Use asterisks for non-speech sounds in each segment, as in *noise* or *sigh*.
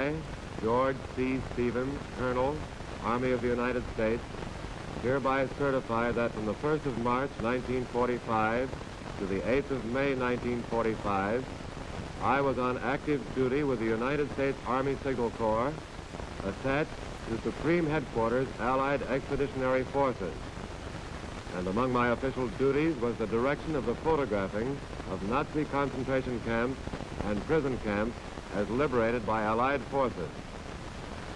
I, George C. Stevens, Colonel, Army of the United States, hereby certify that from the 1st of March 1945 to the 8th of May 1945, I was on active duty with the United States Army Signal Corps, attached to Supreme Headquarters Allied Expeditionary Forces. And among my official duties was the direction of the photographing of Nazi concentration camps and prison camps as liberated by Allied forces.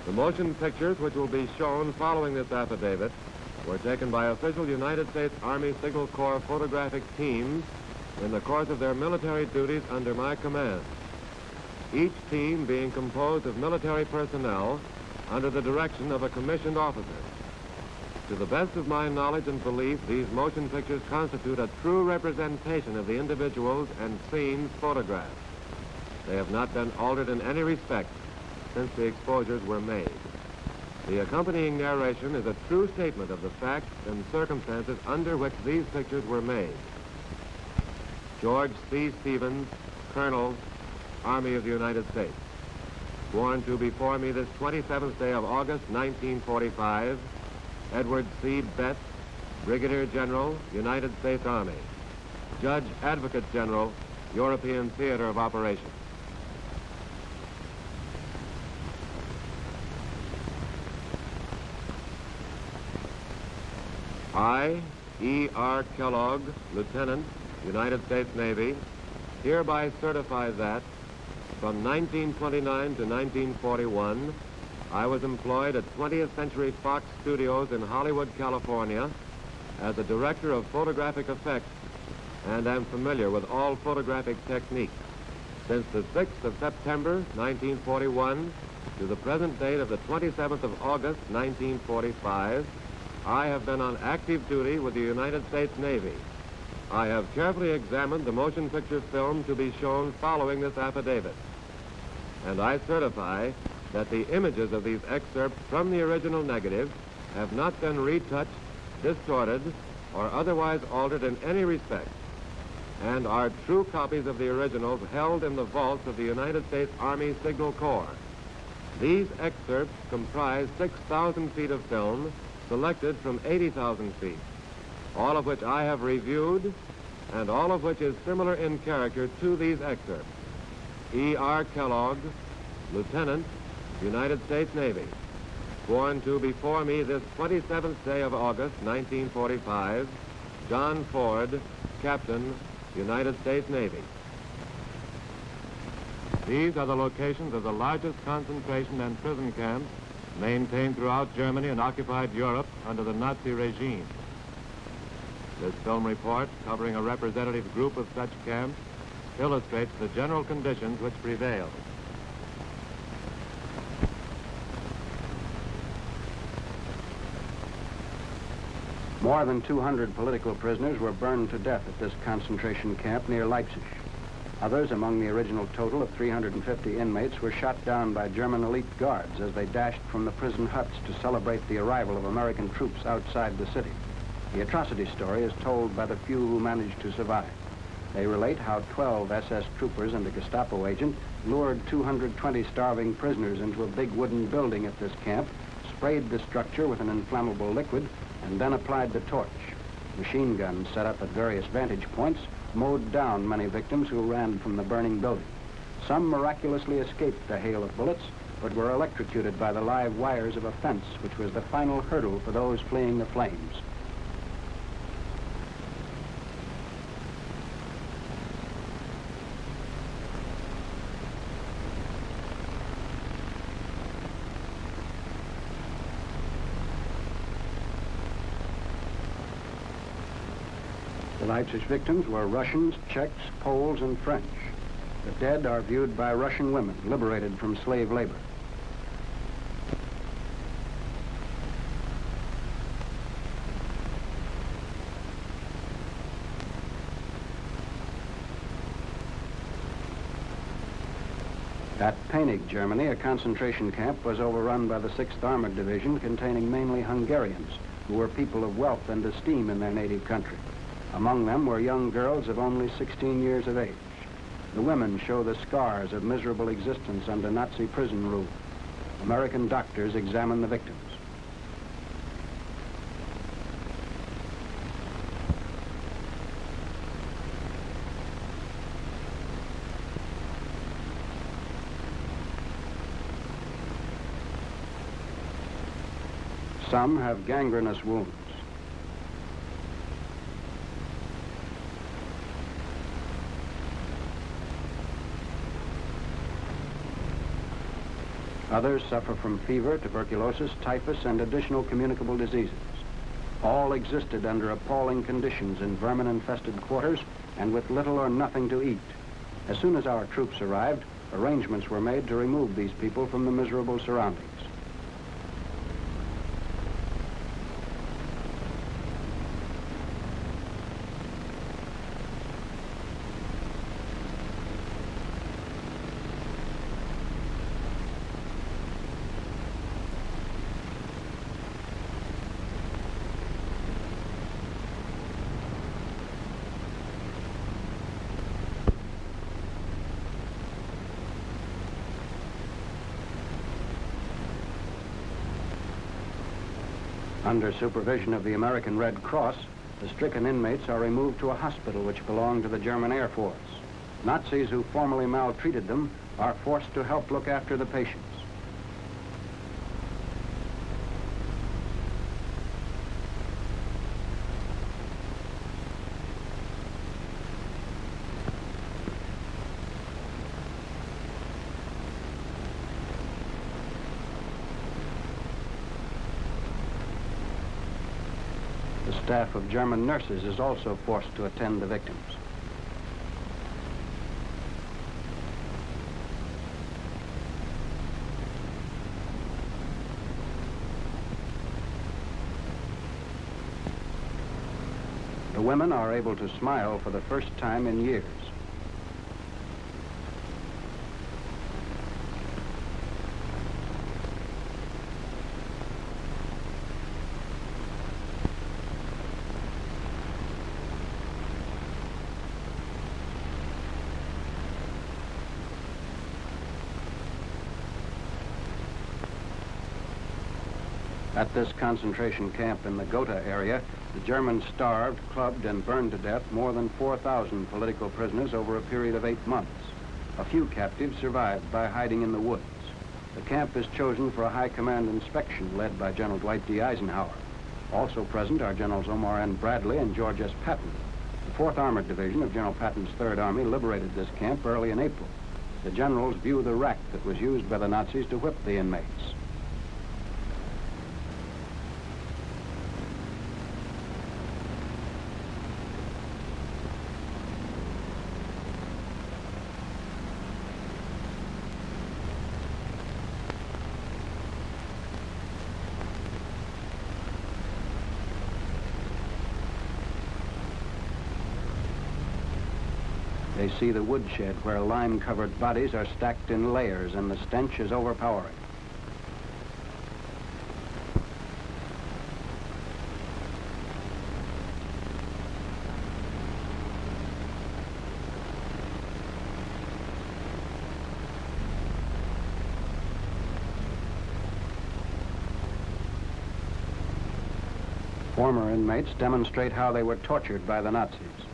The motion pictures which will be shown following this affidavit were taken by official United States Army Signal Corps photographic teams in the course of their military duties under my command. Each team being composed of military personnel under the direction of a commissioned officer. To the best of my knowledge and belief, these motion pictures constitute a true representation of the individuals and scenes photographed. They have not been altered in any respect since the exposures were made. The accompanying narration is a true statement of the facts and circumstances under which these pictures were made. George C. Stevens, Colonel, Army of the United States. Sworn to before me this 27th day of August, 1945, Edward C. Betts, Brigadier General, United States Army. Judge Advocate General, European Theater of Operations. I, E. R. Kellogg, Lieutenant, United States Navy, hereby certify that from 1929 to 1941, I was employed at 20th Century Fox Studios in Hollywood, California, as a director of photographic effects and am familiar with all photographic techniques. Since the 6th of September, 1941, to the present date of the 27th of August, 1945, I have been on active duty with the United States Navy. I have carefully examined the motion picture film to be shown following this affidavit. And I certify that the images of these excerpts from the original negative have not been retouched, distorted, or otherwise altered in any respect, and are true copies of the originals held in the vaults of the United States Army Signal Corps. These excerpts comprise 6,000 feet of film selected from 80,000 feet, all of which I have reviewed and all of which is similar in character to these excerpts. E. R. Kellogg, Lieutenant, United States Navy, sworn to before me this 27th day of August, 1945, John Ford, Captain, United States Navy. These are the locations of the largest concentration and prison camps maintained throughout Germany and occupied Europe under the Nazi regime. This film report, covering a representative group of such camps, illustrates the general conditions which prevailed. More than 200 political prisoners were burned to death at this concentration camp near Leipzig. Others, among the original total of 350 inmates, were shot down by German elite guards as they dashed from the prison huts to celebrate the arrival of American troops outside the city. The atrocity story is told by the few who managed to survive. They relate how 12 SS troopers and a Gestapo agent lured 220 starving prisoners into a big wooden building at this camp, sprayed the structure with an inflammable liquid, and then applied the torch. Machine guns set up at various vantage points mowed down many victims who ran from the burning building. Some miraculously escaped the hail of bullets, but were electrocuted by the live wires of a fence, which was the final hurdle for those fleeing the flames. The victims were Russians, Czechs, Poles, and French. The dead are viewed by Russian women liberated from slave labor. At Penig, Germany, a concentration camp was overrun by the 6th Armored Division containing mainly Hungarians, who were people of wealth and esteem in their native country. Among them were young girls of only 16 years of age. The women show the scars of miserable existence under Nazi prison rule. American doctors examine the victims. Some have gangrenous wounds. Others suffer from fever, tuberculosis, typhus, and additional communicable diseases. All existed under appalling conditions in vermin-infested quarters and with little or nothing to eat. As soon as our troops arrived, arrangements were made to remove these people from the miserable surroundings. Under supervision of the American Red Cross, the stricken inmates are removed to a hospital which belonged to the German Air Force. Nazis who formerly maltreated them are forced to help look after the patients. The staff of German nurses is also forced to attend the victims. The women are able to smile for the first time in years. At this concentration camp in the Gotha area, the Germans starved, clubbed, and burned to death more than 4,000 political prisoners over a period of eight months. A few captives survived by hiding in the woods. The camp is chosen for a high command inspection led by General Dwight D. Eisenhower. Also present are Generals Omar N. Bradley and George S. Patton. The 4th Armored Division of General Patton's 3rd Army liberated this camp early in April. The generals view the rack that was used by the Nazis to whip the inmates. They see the woodshed where lime-covered bodies are stacked in layers and the stench is overpowering. Former inmates demonstrate how they were tortured by the Nazis.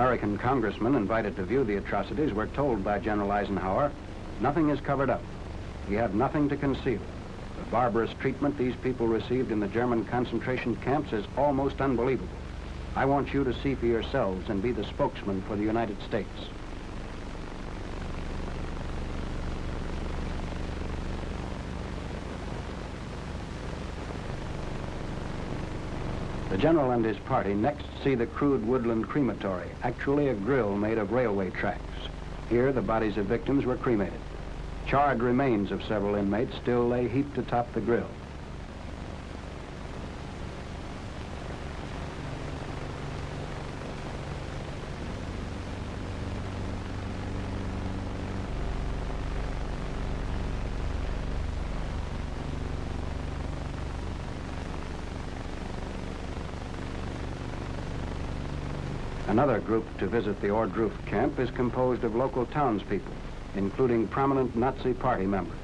American congressmen invited to view the atrocities were told by General Eisenhower, nothing is covered up. We have nothing to conceal. The barbarous treatment these people received in the German concentration camps is almost unbelievable. I want you to see for yourselves and be the spokesman for the United States. General and his party next see the crude woodland crematory, actually a grill made of railway tracks. Here, the bodies of victims were cremated. Charred remains of several inmates still lay heaped atop the grill. Another group to visit the Ohrdruf camp is composed of local townspeople, including prominent Nazi party members.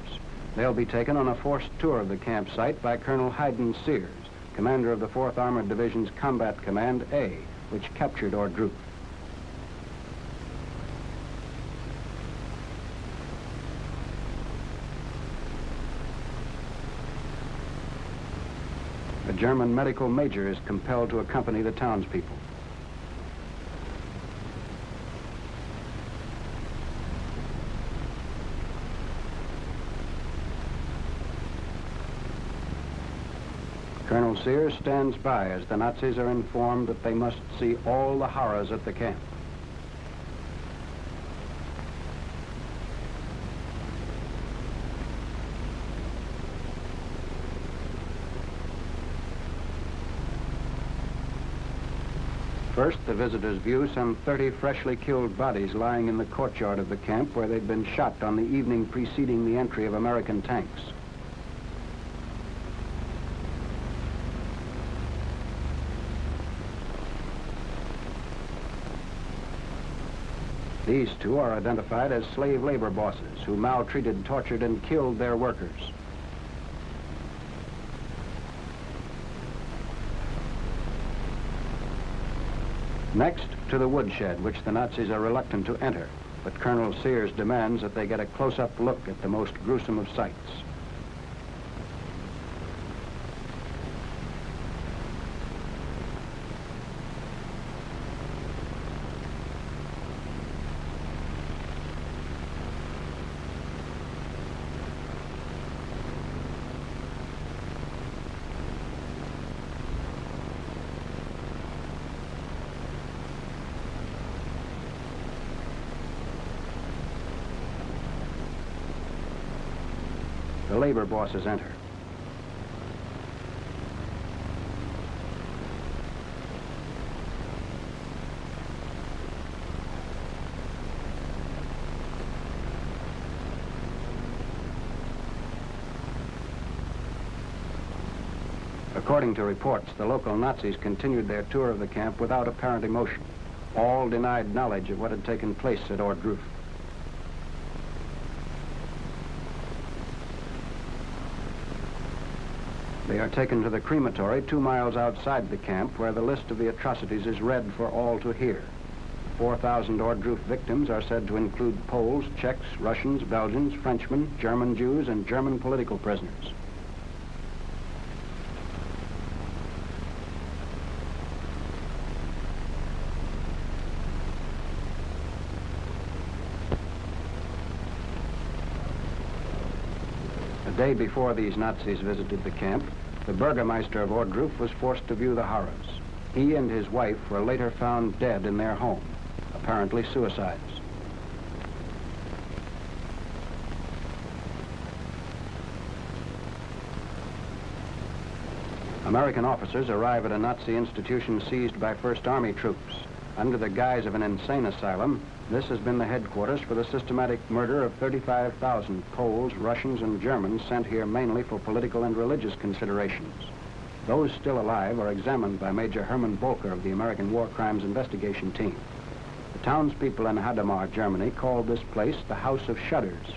They'll be taken on a forced tour of the campsite by Colonel Hayden Sears, commander of the 4th Armored Division's Combat Command A, which captured Ohrdruf. A German medical major is compelled to accompany the townspeople. Colonel Sears stands by as the Nazis are informed that they must see all the horrors at the camp. First, the visitors view some 30 freshly killed bodies lying in the courtyard of the camp where they'd been shot on the evening preceding the entry of American tanks. These two are identified as slave labor bosses who maltreated, tortured, and killed their workers. Next, to the woodshed, which the Nazis are reluctant to enter, but Colonel Sears demands that they get a close-up look at the most gruesome of sights. The labor bosses enter. According to reports, the local Nazis continued their tour of the camp without apparent emotion. All denied knowledge of what had taken place at Ohrdruf. Are taken to the crematory two miles outside the camp where the list of the atrocities is read for all to hear. 4,000 Ohrdruf victims are said to include Poles, Czechs, Russians, Belgians, Frenchmen, German Jews, and German political prisoners. The day before these Nazis visited the camp, the Burgermeister of Ohrdruf was forced to view the horrors. He and his wife were later found dead in their home, apparently suicides. American officers arrive at a Nazi institution seized by First Army troops. Under the guise of an insane asylum, this has been the headquarters for the systematic murder of 35,000 Poles, Russians, and Germans sent here mainly for political and religious considerations. Those still alive are examined by Major Hermann Bolker of the American War Crimes Investigation Team. The townspeople in Hadamar, Germany, called this place the House of Shudders.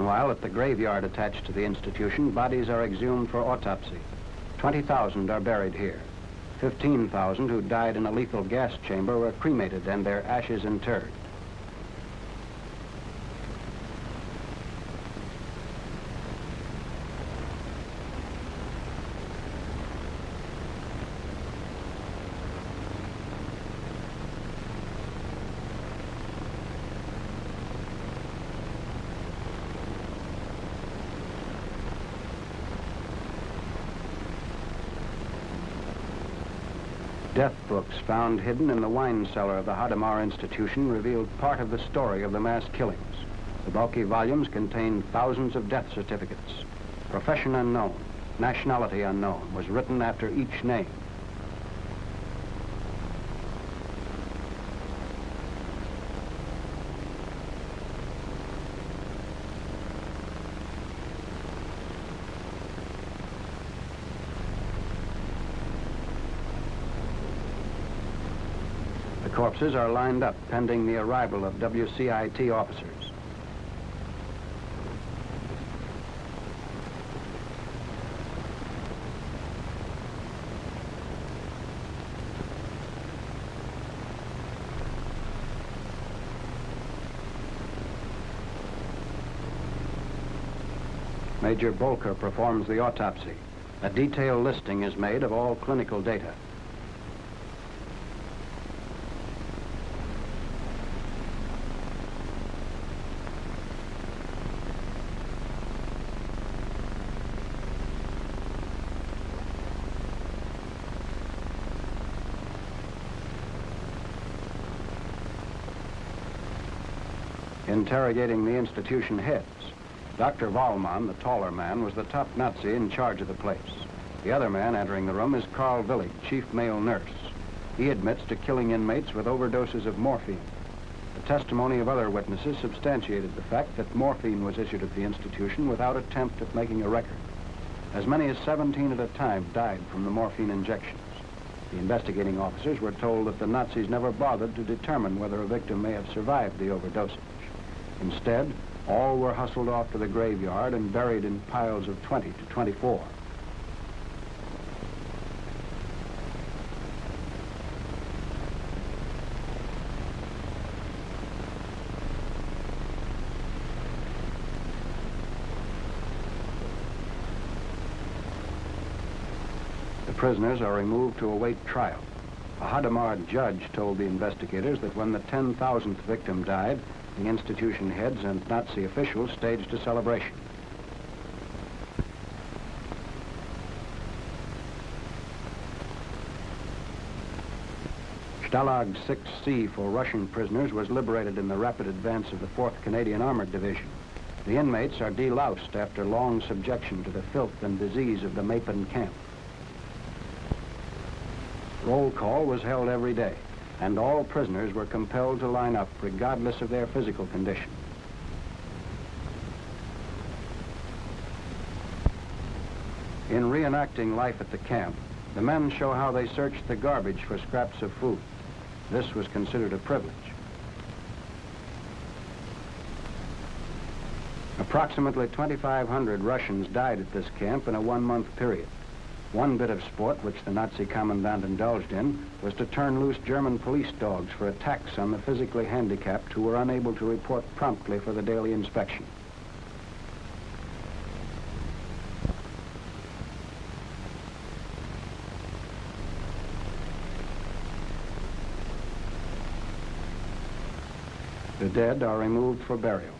Meanwhile, at the graveyard attached to the institution, bodies are exhumed for autopsy. 20,000 are buried here. 15,000 who died in a lethal gas chamber were cremated and their ashes interred. Found hidden in the wine cellar of the Hadamar Institution revealed part of the story of the mass killings. The bulky volumes contained thousands of death certificates. Profession unknown, nationality unknown was written after each name. Corpses are lined up pending the arrival of WCIT officers. Major Bolker performs the autopsy. A detailed listing is made of all clinical data. Interrogating the institution heads, Dr. Wahlmann, the taller man, was the top Nazi in charge of the place. The other man entering the room is Carl Willig, chief male nurse. He admits to killing inmates with overdoses of morphine. The testimony of other witnesses substantiated the fact that morphine was issued at the institution without attempt at making a record. As many as 17 at a time died from the morphine injections. The investigating officers were told that the Nazis never bothered to determine whether a victim may have survived the overdosage. Instead, all were hustled off to the graveyard and buried in piles of 20 to 24. The prisoners are removed to await trial. A Hadamar judge told the investigators that when the 10,000th victim died, institution heads and Nazi officials staged a celebration. Stalag 6C for Russian prisoners was liberated in the rapid advance of the 4th Canadian Armored Division. The inmates are deloused after long subjection to the filth and disease of the Meppen camp. Roll call was held every day and all prisoners were compelled to line up regardless of their physical condition. In reenacting life at the camp, the men show how they searched the garbage for scraps of food. This was considered a privilege. Approximately 2,500 Russians died at this camp in a one-month period. One bit of sport which the Nazi commandant indulged in was to turn loose German police dogs for attacks on the physically handicapped who were unable to report promptly for the daily inspection. The dead are removed for burial.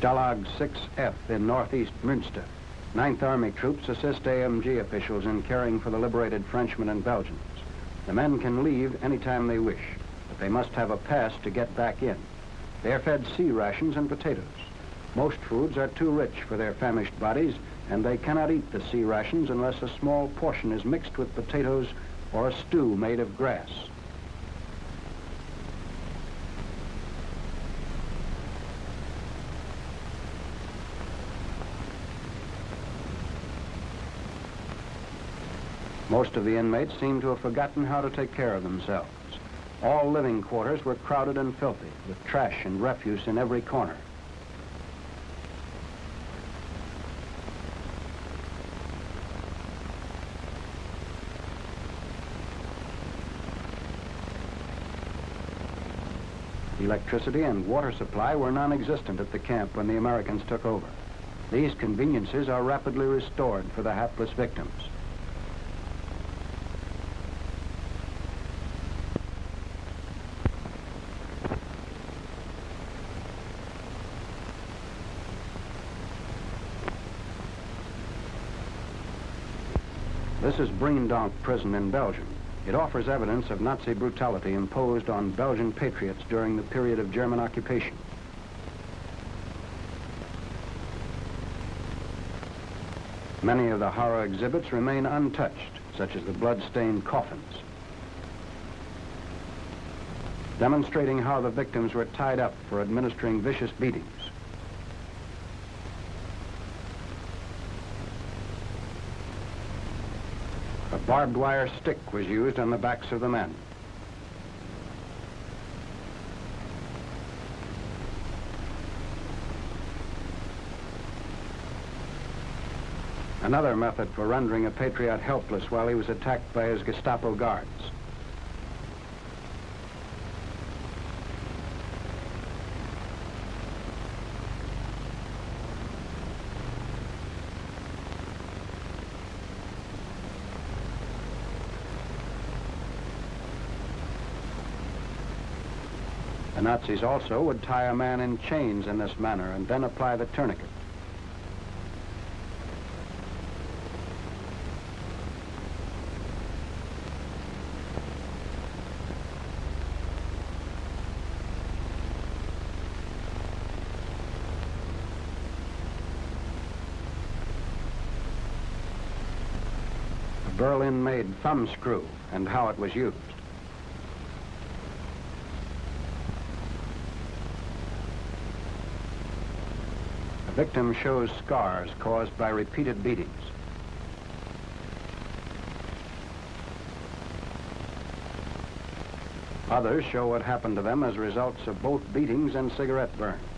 Stalag 6F in northeast Münster. Ninth Army troops assist AMG officials in caring for the liberated Frenchmen and Belgians. The men can leave anytime they wish, but they must have a pass to get back in. They are fed C rations and potatoes. Most foods are too rich for their famished bodies, and they cannot eat the C rations unless a small portion is mixed with potatoes or a stew made of grass. Most of the inmates seemed to have forgotten how to take care of themselves. All living quarters were crowded and filthy, with trash and refuse in every corner. Electricity and water supply were non-existent at the camp when the Americans took over. These conveniences are rapidly restored for the hapless victims. This is Breendonk prison in Belgium. It offers evidence of Nazi brutality imposed on Belgian patriots during the period of German occupation. Many of the horror exhibits remain untouched, such as the blood-stained coffins. Demonstrating how the victims were tied up for administering vicious beatings. A barbed wire stick was used on the backs of the men. Another method for rendering a patriot helpless while he was attacked by his Gestapo guards. Nazis also would tie a man in chains in this manner and then apply the tourniquet. Berlin-made thumb screw and how it was used. The victim shows scars caused by repeated beatings. Others show what happened to them as results of both beatings and cigarette burns.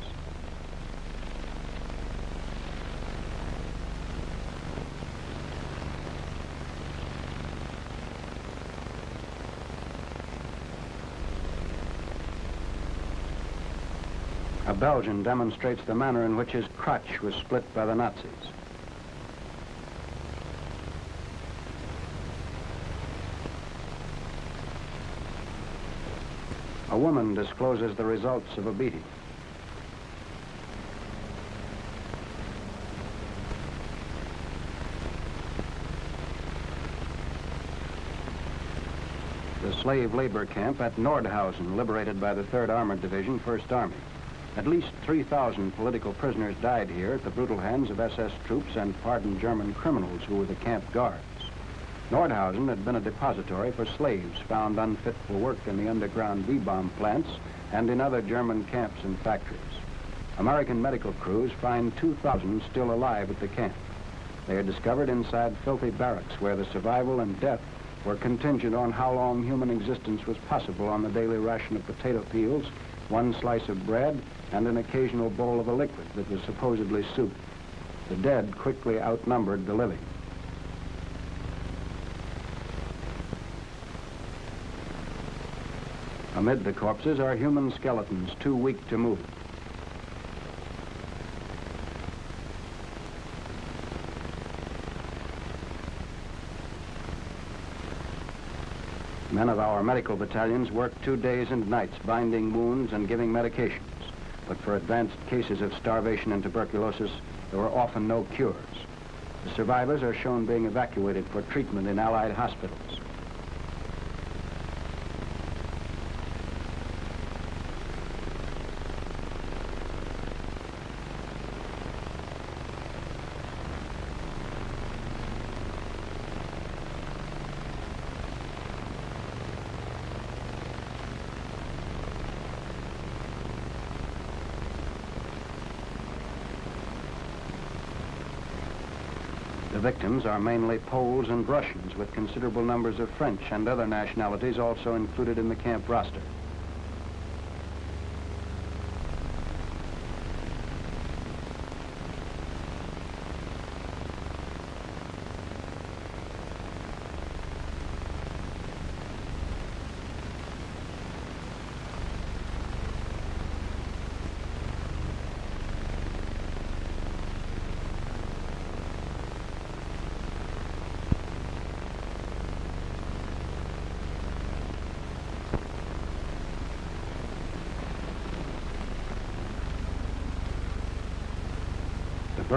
A Belgian demonstrates the manner in which his crotch was split by the Nazis. A woman discloses the results of a beating. The slave labor camp at Nordhausen, liberated by the 3rd Armored Division, 1st Army. At least 3,000 political prisoners died here at the brutal hands of SS troops and pardoned German criminals who were the camp guards. Nordhausen had been a depository for slaves found unfit for work in the underground V-bomb plants and in other German camps and factories. American medical crews find 2,000 still alive at the camp. They are discovered inside filthy barracks where the survival and death were contingent on how long human existence was possible on the daily ration of potato peels, one slice of bread, and an occasional bowl of a liquid that was supposedly soup. The dead quickly outnumbered the living. Amid the corpses are human skeletons too weak to move. Men of our medical battalions work two days and nights binding wounds and giving medications. But for advanced cases of starvation and tuberculosis, there were often no cures. The survivors are shown being evacuated for treatment in Allied hospitals. The are mainly Poles and Russians, with considerable numbers of French and other nationalities also included in the camp roster.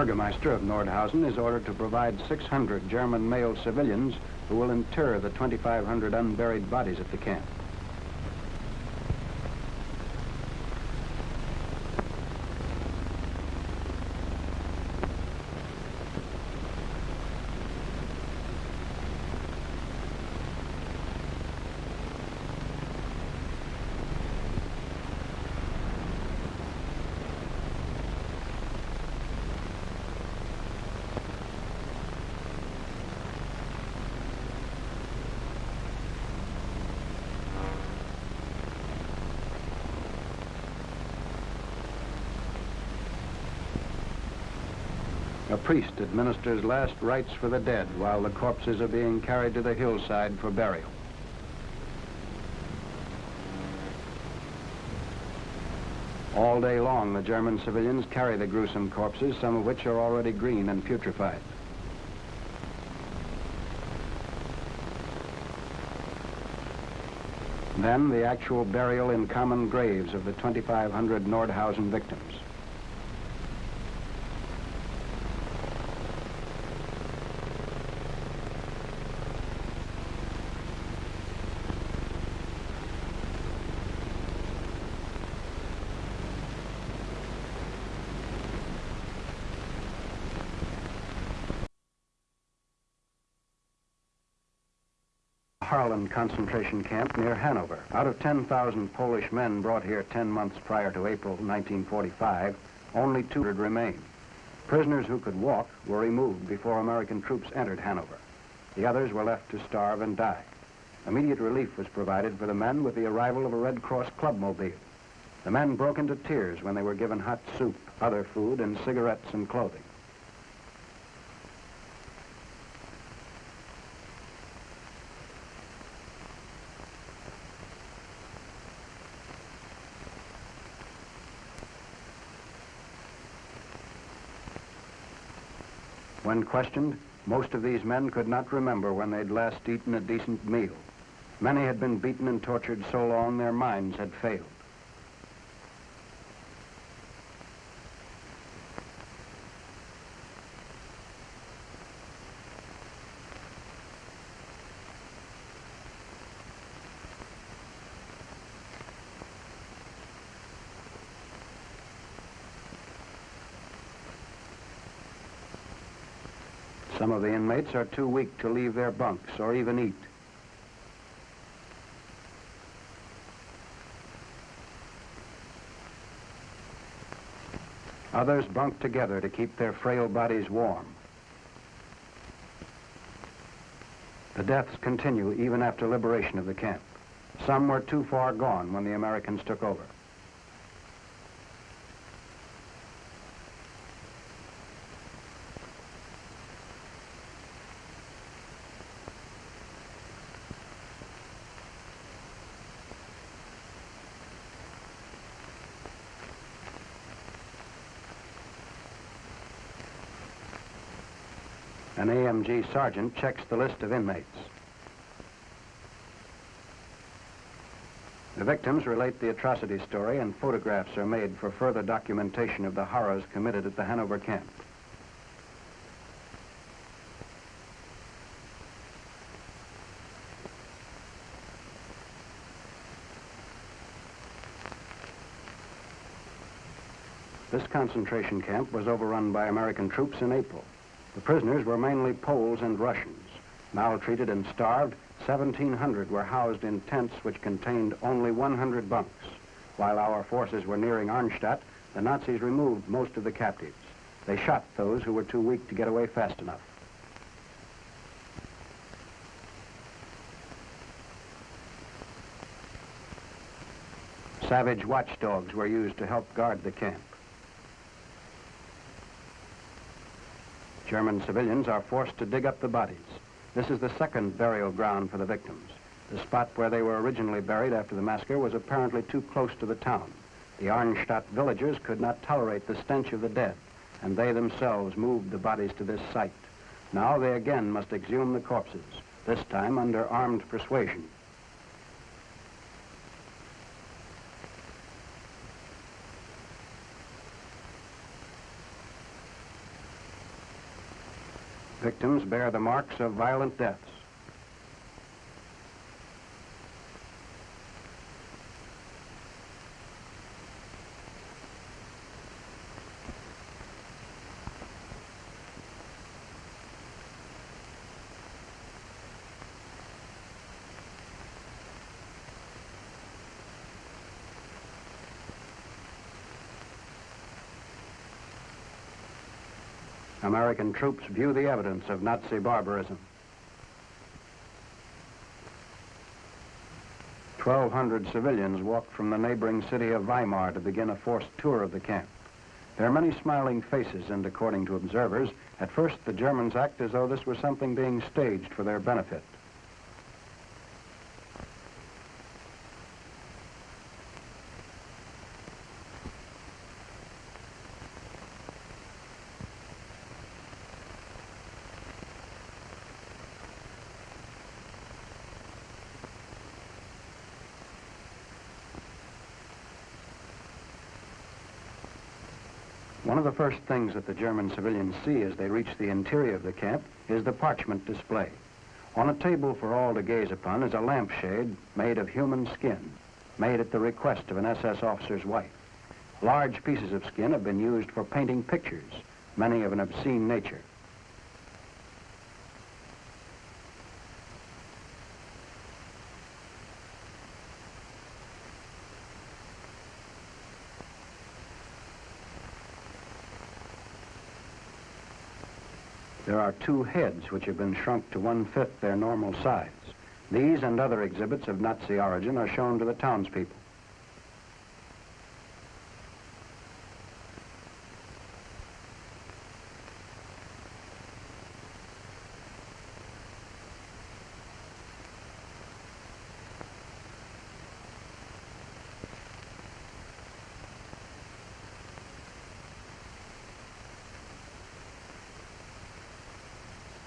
Burgermeister of Nordhausen is ordered to provide 600 German male civilians who will inter the 2,500 unburied bodies at the camp. A priest administers last rites for the dead while the corpses are being carried to the hillside for burial. All day long, the German civilians carry the gruesome corpses, some of which are already green and putrefied. Then the actual burial in common graves of the 2,500 Nordhausen victims. Harlan concentration camp near Hanover. Out of 10,000 Polish men brought here 10 months prior to April 1945, only 200 remained. Prisoners who could walk were removed before American troops entered Hanover. The others were left to starve and die. Immediate relief was provided for the men with the arrival of a Red Cross clubmobile. The men broke into tears when they were given hot soup, other food, and cigarettes and clothing. When questioned, most of these men could not remember when they'd last eaten a decent meal. Many had been beaten and tortured so long their minds had failed. Some of the inmates are too weak to leave their bunks or even eat. Others bunk together to keep their frail bodies warm. The deaths continue even after liberation of the camp. Some were too far gone when the Americans took over. AMG sergeant checks the list of inmates. The victims relate the atrocity story and photographs are made for further documentation of the horrors committed at the Hanover camp. This concentration camp was overrun by American troops in April. The prisoners were mainly Poles and Russians. Maltreated and starved, 1,700 were housed in tents which contained only 100 bunks. While our forces were nearing Arnstadt, the Nazis removed most of the captives. They shot those who were too weak to get away fast enough. Savage watchdogs were used to help guard the camp. German civilians are forced to dig up the bodies. This is the second burial ground for the victims. The spot where they were originally buried after the massacre was apparently too close to the town. The Arnstadt villagers could not tolerate the stench of the dead, and they themselves moved the bodies to this site. Now they again must exhume the corpses, this time under armed persuasion. Victims bear the marks of violent deaths. American troops view the evidence of Nazi barbarism. 1,200 civilians walked from the neighboring city of Weimar to begin a forced tour of the camp. There are many smiling faces, and according to observers, at first the Germans act as though this was something being staged for their benefit. One of the first things that the German civilians see as they reach the interior of the camp is the parchment display. On a table for all to gaze upon is a lampshade made of human skin, made at the request of an SS officer's wife. Large pieces of skin have been used for painting pictures, many of an obscene nature. There are two heads which have been shrunk to one-fifth their normal size. These and other exhibits of Nazi origin are shown to the townspeople.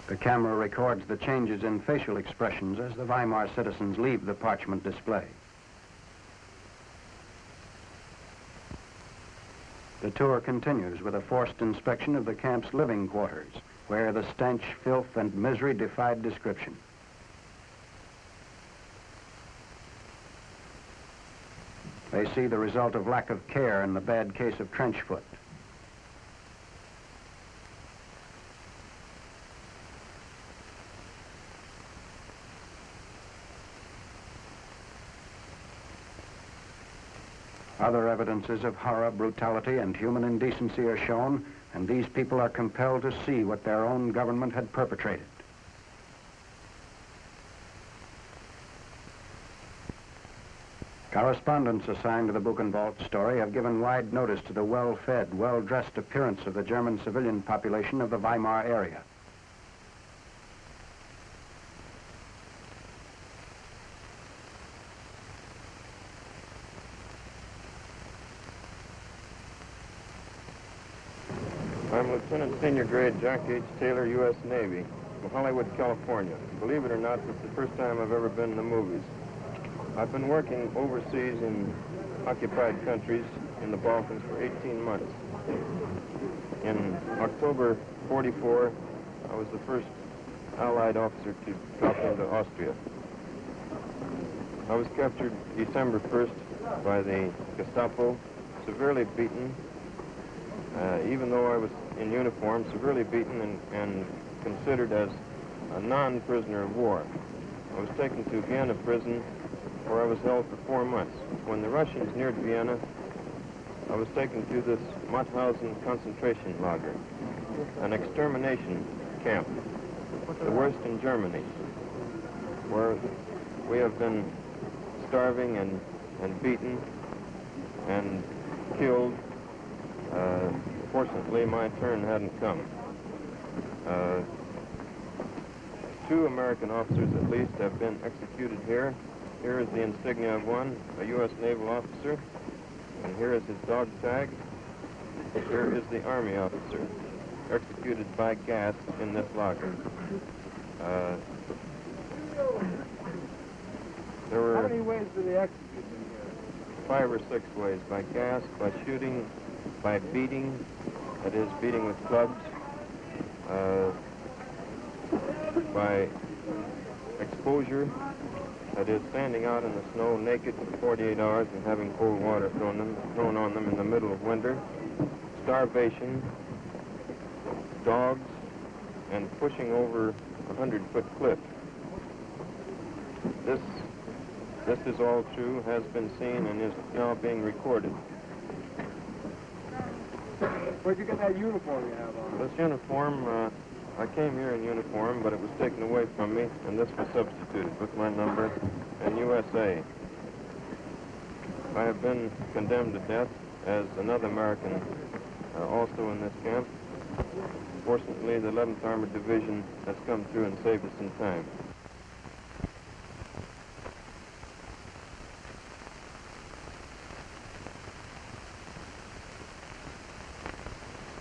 The camera records the changes in facial expressions as the Weimar citizens leave the parchment display. The tour continues with a forced inspection of the camp's living quarters, where the stench, filth, and misery defied description. They see the result of lack of care in the bad case of trench foot. Other evidences of horror, brutality, and human indecency are shown, and these people are compelled to see what their own government had perpetrated. Correspondents assigned to the Buchenwald story have given wide notice to the well-fed, well-dressed appearance of the German civilian population of the Weimar area. Lieutenant Senior Grade Jack H. Taylor, U.S. Navy, from Hollywood, California. Believe it or not, this is the first time I've ever been in the movies. I've been working overseas in occupied countries in the Balkans for 18 months. In October 44, I was the first Allied officer to drop into Austria. I was captured December 1st by the Gestapo, severely beaten, uh, even though I was in uniform, severely beaten and, and considered as a non-prisoner of war. I was taken to Vienna prison where I was held for four months. When the Russians neared Vienna, I was taken to this Mauthausen concentration lager, an extermination camp, the worst in Germany, where we have been starving and, and beaten and killed uh, fortunately, my turn hadn't come. Uh, two American officers, at least, have been executed here. Here is the insignia of one, a U.S. naval officer, and here is his dog tag. Here is the Army officer, executed by gas in this locker. Uh, there were... How many ways do they execute them here? Five or six ways, by gas, by shooting, by beating, that is, beating with clubs. Uh, by exposure, that is, standing out in the snow naked for 48 hours and having cold water thrown, them, thrown on them in the middle of winter, starvation, dogs, and pushing over a 100-foot cliff. This, this is all true, has been seen, and is now being recorded. Where'd you get that uniform you have on? This uniform, uh, I came here in uniform, but it was taken away from me, and this was substituted with my number and USA. I have been condemned to death as another American uh, also in this camp. Fortunately, the 11th Armored Division has come through and saved us in time.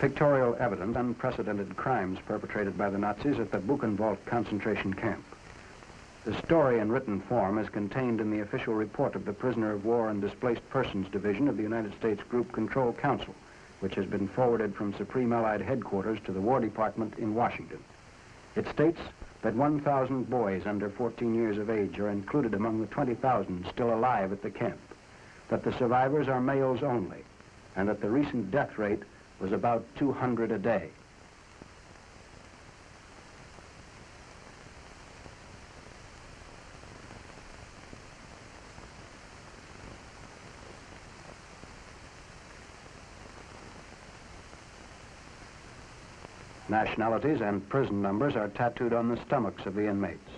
Pictorial evidence unprecedented crimes perpetrated by the Nazis at the Buchenwald concentration camp. The story in written form is contained in the official report of the Prisoner of War and Displaced Persons Division of the United States Group Control Council, which has been forwarded from Supreme Allied Headquarters to the War Department in Washington. It states that 1,000 boys under 14 years of age are included among the 20,000 still alive at the camp, that the survivors are males only, and that the recent death rate was about 200 a day. Nationalities and prison numbers are tattooed on the stomachs of the inmates.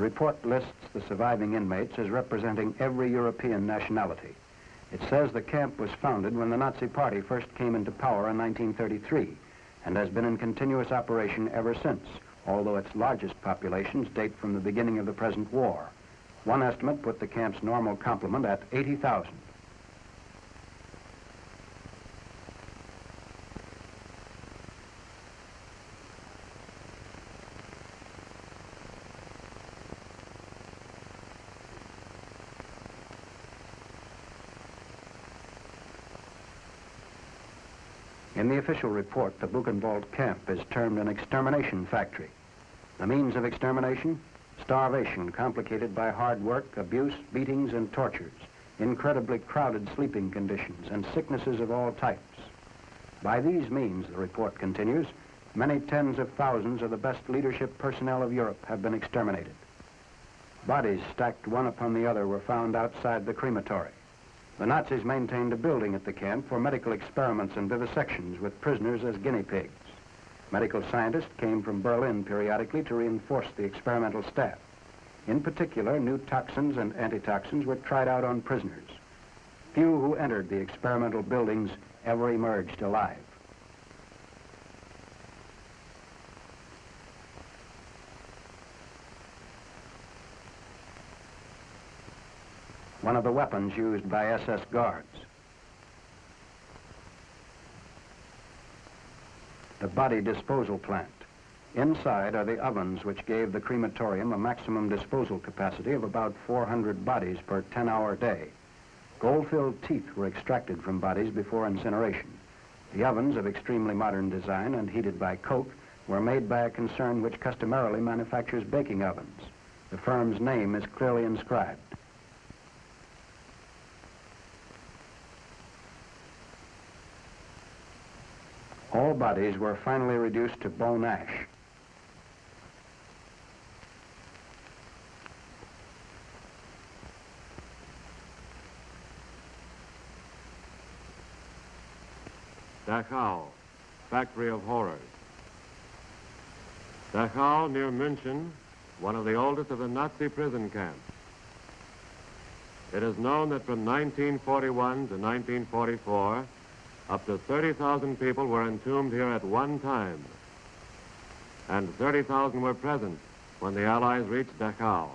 The report lists the surviving inmates as representing every European nationality. It says the camp was founded when the Nazi Party first came into power in 1933 and has been in continuous operation ever since, although its largest populations date from the beginning of the present war. One estimate put the camp's normal complement at 80,000. In the official report, the Buchenwald camp is termed an extermination factory. The means of extermination? Starvation complicated by hard work, abuse, beatings, and tortures, incredibly crowded sleeping conditions, and sicknesses of all types. By these means, the report continues, many tens of thousands of the best leadership personnel of Europe have been exterminated. Bodies stacked one upon the other were found outside the crematory. The Nazis maintained a building at the camp for medical experiments and vivisections with prisoners as guinea pigs. Medical scientists came from Berlin periodically to reinforce the experimental staff. In particular, new toxins and antitoxins were tried out on prisoners. Few who entered the experimental buildings ever emerged alive. One of the weapons used by SS guards. the body disposal plant. Inside are the ovens which gave the crematorium a maximum disposal capacity of about 400 bodies per 10-hour day. Gold-filled teeth were extracted from bodies before incineration. The ovens of extremely modern design and heated by coke were made by a concern which customarily manufactures baking ovens. The firm's name is clearly inscribed. All bodies were finally reduced to bone ash. Dachau, factory of horrors. Dachau, near München, one of the oldest of the Nazi prison camps. It is known that from 1941 to 1944, up to 30,000 people were entombed here at one time, and 30,000 were present when the Allies reached Dachau.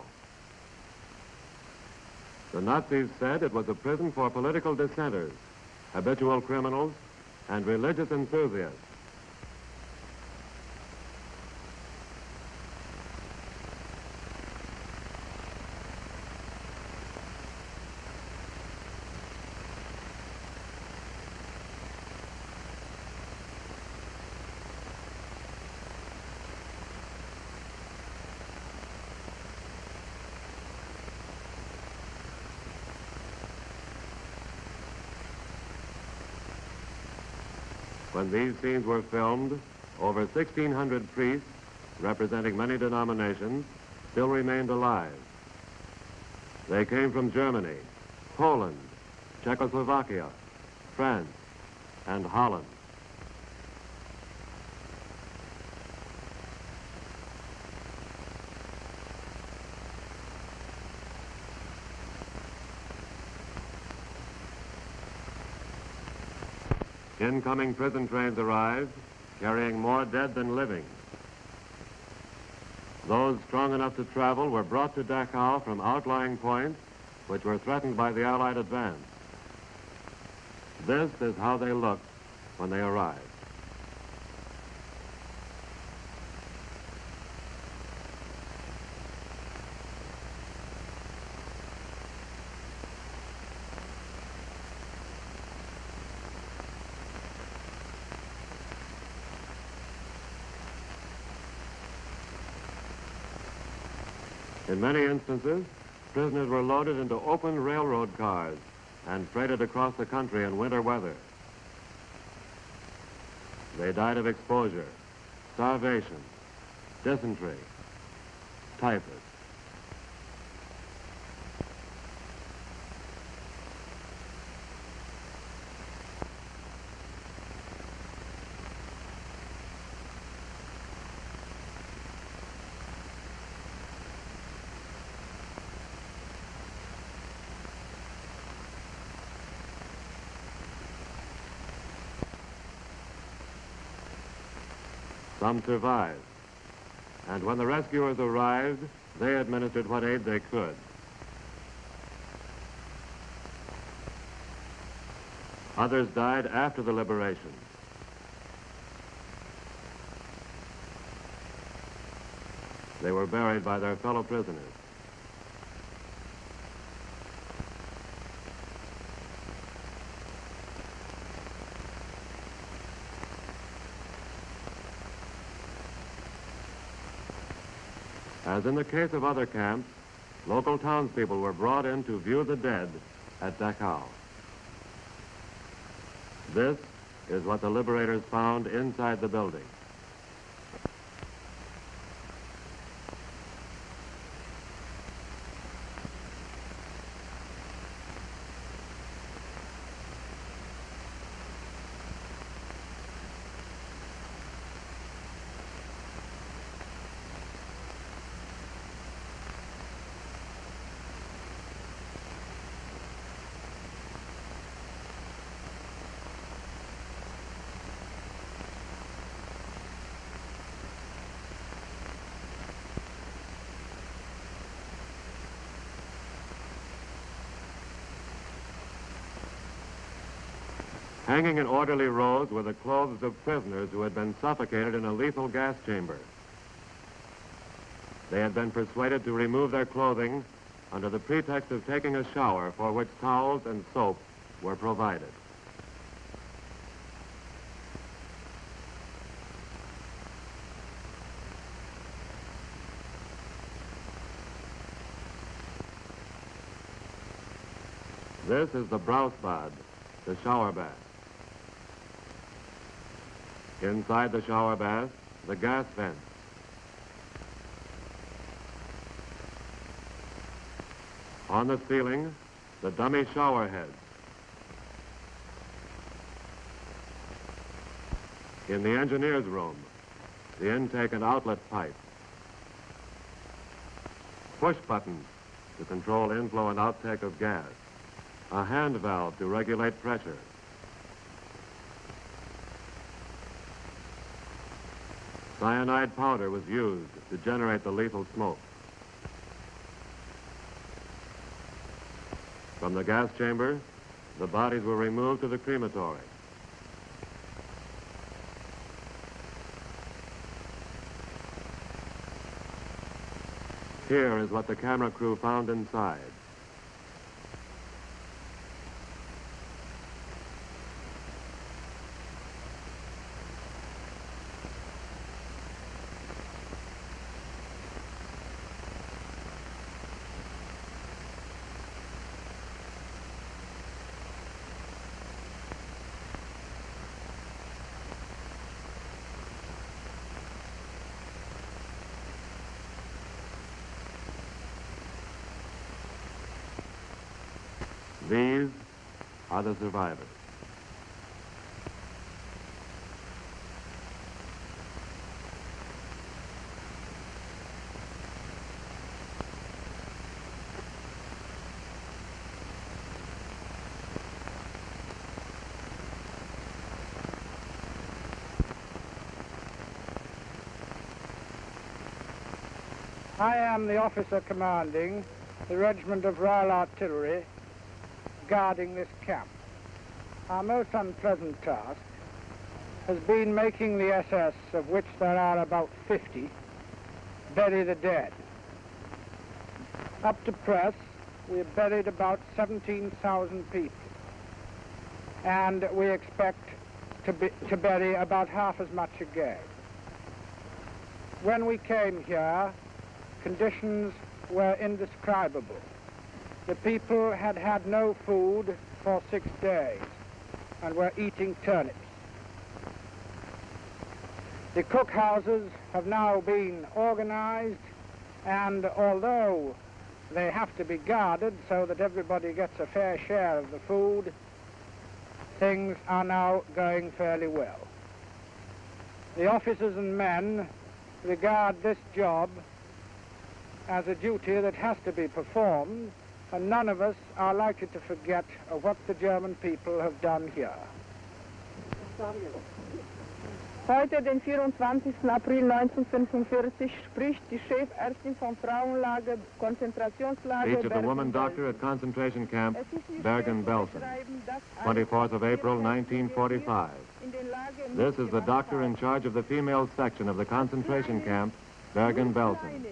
The Nazis said it was a prison for political dissenters, habitual criminals, and religious enthusiasts. When these scenes were filmed, over 1,600 priests, representing many denominations, still remained alive. They came from Germany, Poland, Czechoslovakia, France, and Holland. Incoming prison trains arrived, carrying more dead than living. Those strong enough to travel were brought to Dachau from outlying points which were threatened by the Allied advance. This is how they looked when they arrived. In many instances, prisoners were loaded into open railroad cars and freighted across the country in winter weather. They died of exposure, starvation, dysentery, typhus. Some survived. And when the rescuers arrived, they administered what aid they could. Others died after the liberation. They were buried by their fellow prisoners. As in the case of other camps, local townspeople were brought in to view the dead at Dachau. This is what the liberators found inside the building. Hanging in orderly rows were the clothes of prisoners who had been suffocated in a lethal gas chamber. They had been persuaded to remove their clothing under the pretext of taking a shower for which towels and soap were provided. This is the Brausebad, the shower bath. Inside the shower bath, the gas vent. On the ceiling, the dummy shower heads. In the engineer's room, the intake and outlet pipe. Push buttons to control inflow and outtake of gas. A hand valve to regulate pressure. Cyanide powder was used to generate the lethal smoke. From the gas chamber, the bodies were removed to the crematory. Here is what the camera crew found inside. These are the survivors. I am the officer commanding the Regiment of Royal Artillery guarding this camp. Our most unpleasant task has been making the SS, of which there are about 50, bury the dead. Up to press, we have buried about 17,000 people. And we expect to, be, to bury about half as much again. When we came here, conditions were indescribable. The people had had no food for six days and were eating turnips. The cookhouses have now been organized and although they have to be guarded so that everybody gets a fair share of the food, things are now going fairly well. The officers and men regard this job as a duty that has to be performed, and none of us are likely to forget uh, what the German people have done here. Heute, den 24. April 1945, spricht die Chefärztin vom Frauenlager, Konzentrationslager Speech of the woman doctor at concentration camp Es ist nicht Bergen-Belsen, schwer zu beschreiben, dass eine 24th of April, 1945. in den Lager This is the doctor in charge of the female section of the concentration camp Bergen-Belsen.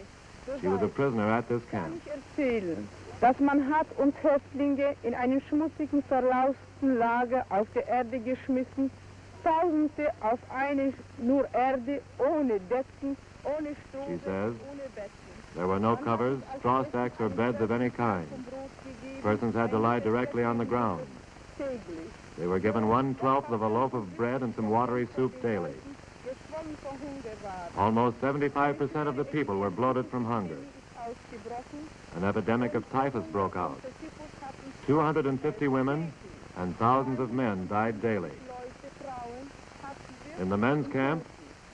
She was a prisoner at this Kann camp. Dass man hat uns Häftlinge in einen schmutzigen, verlausten Lager auf die Erde geschmissen, Tausende auf eine nur Erde, ohne Decken, ohne Strom, ohne Betten. There were no covers, straw stacks, or beds of any kind. Vom Brot gegeben, Persons had to lie directly on the ground. They were given one-twelfth of a loaf of bread and some watery soup daily. Geschwommen vor Hunger waren. Almost 75% of the people were bloated from hunger. An epidemic of typhus broke out. Der Typhus hatten 250 women and thousands of men died daily. In the men's camp,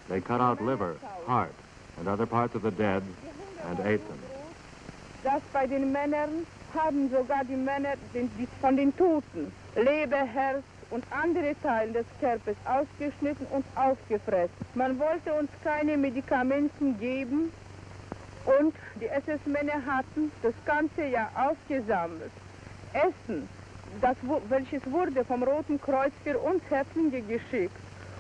they cut out liver, heart, and other parts of the dead and ate them. Das bei den Männern haben sogar die Männer den, die, von den Toten Leber, Herz und andere Teile des Körpers ausgeschnitten und aufgefressen. Man wollte uns keine Medikamente geben und die SS-Männer hatten das ganze Jahr aufgesammelt. Essen, das, welches wurde vom Roten Kreuz für uns Häftlinge geschickt.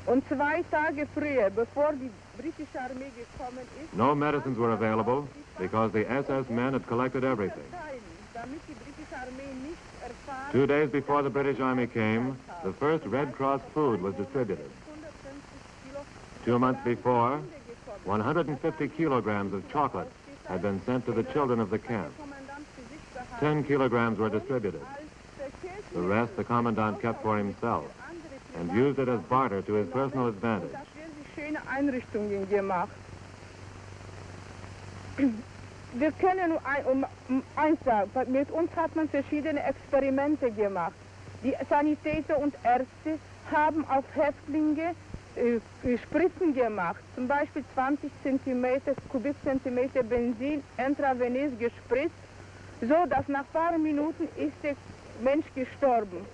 Und zwei Tage früher, bevor die britische Armee gekommen ist, No medicines were available because the SS men had collected everything. Two days before the British Army came, the first Red Cross food was distributed. 150 Kilo Two months before, 150 kilograms of chocolate had been sent to the children of the camp. Kommandant für sich behalten, 10 kilograms were distributed. The rest the commandant kept for himself and used it as barter to his personal advantage. *clears throat* Wir können nur ein, um, um eins sagen, mit uns hat man verschiedene Experimente gemacht. Die Sanitäter und Ärzte haben auf Häftlinge Spritzen gemacht, zum Beispiel 20 Zentimeter, Kubikzentimeter Benzin intravenös gespritzt, so dass nach ein paar Minuten ist der Mensch gestorben.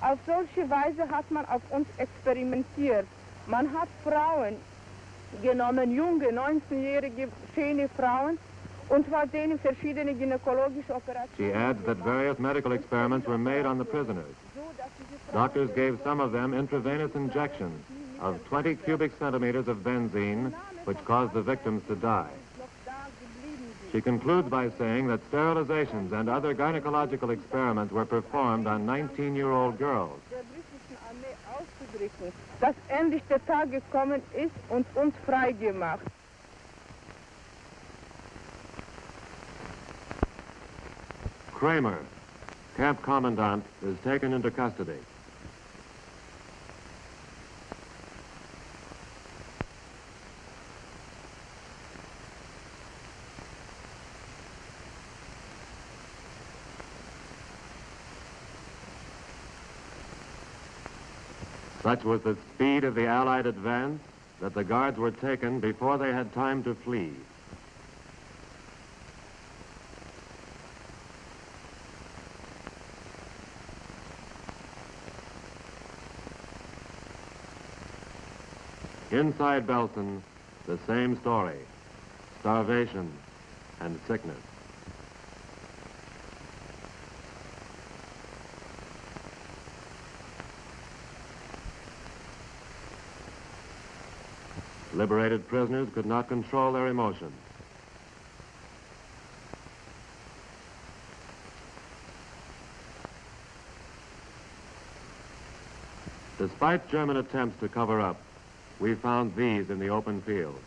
Auf solche Weise hat man auf uns experimentiert. Man hat Frauen genommen, junge, 19-jährige, schöne Frauen, und war denen verschiedene gynäkologische She Operationen. adds that various medical experiments were made on the prisoners. Doctors gave some of them intravenous injections of 20 cubic centimeters of benzene, which caused the victims to die. noch da geblieben sind. She concludes by saying that sterilizations and other gynecological experiments were performed on 19-year-old girls. der britischen Armee auszudrücken, dass endlich der Tag gekommen ist und uns frei gemacht. Kramer, camp commandant, is taken into custody. Such was the speed of the Allied advance that the guards were taken before they had time to flee. Inside Belsen, the same story, starvation and sickness. Liberated prisoners could not control their emotions. Despite German attempts to cover up, we found these in the open field.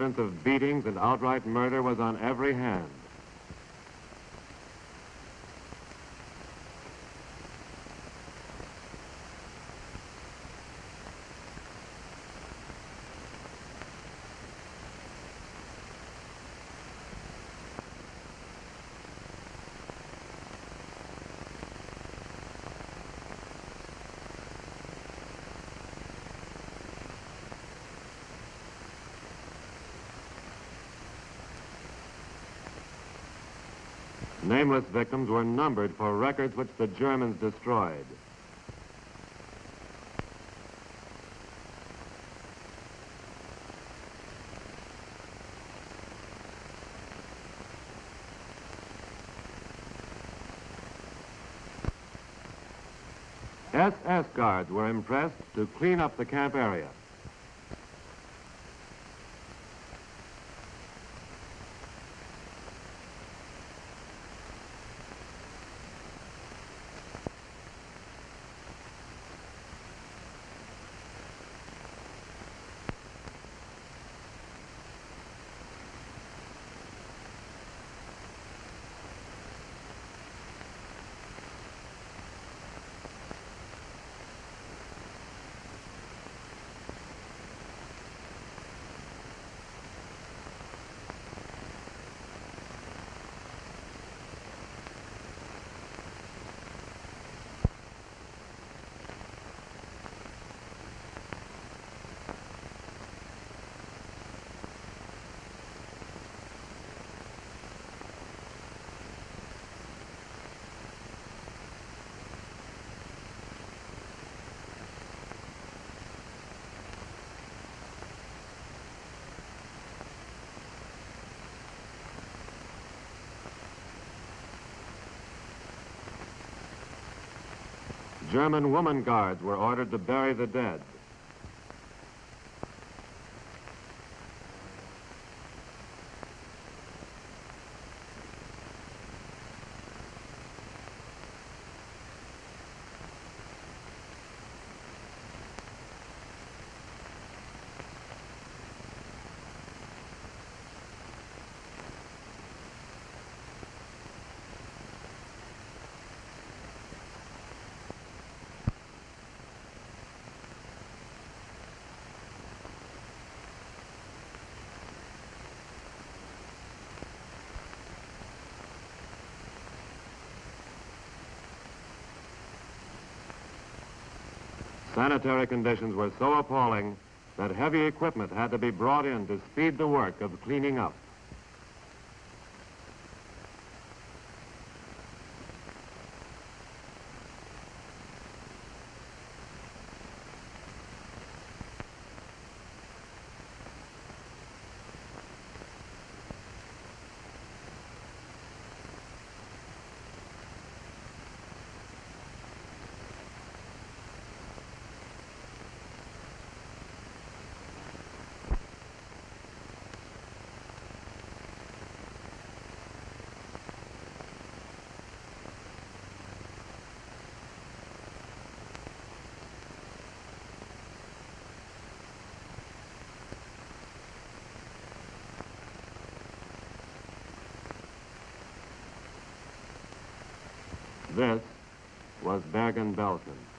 Evidence of beatings and outright murder was on every hand. Nameless victims were numbered for records which the Germans destroyed. SS guards were impressed to clean up the camp area. German woman guards were ordered to bury the dead. Sanitary conditions were so appalling that heavy equipment had to be brought in to speed the work of cleaning up. Bergen-Belsen.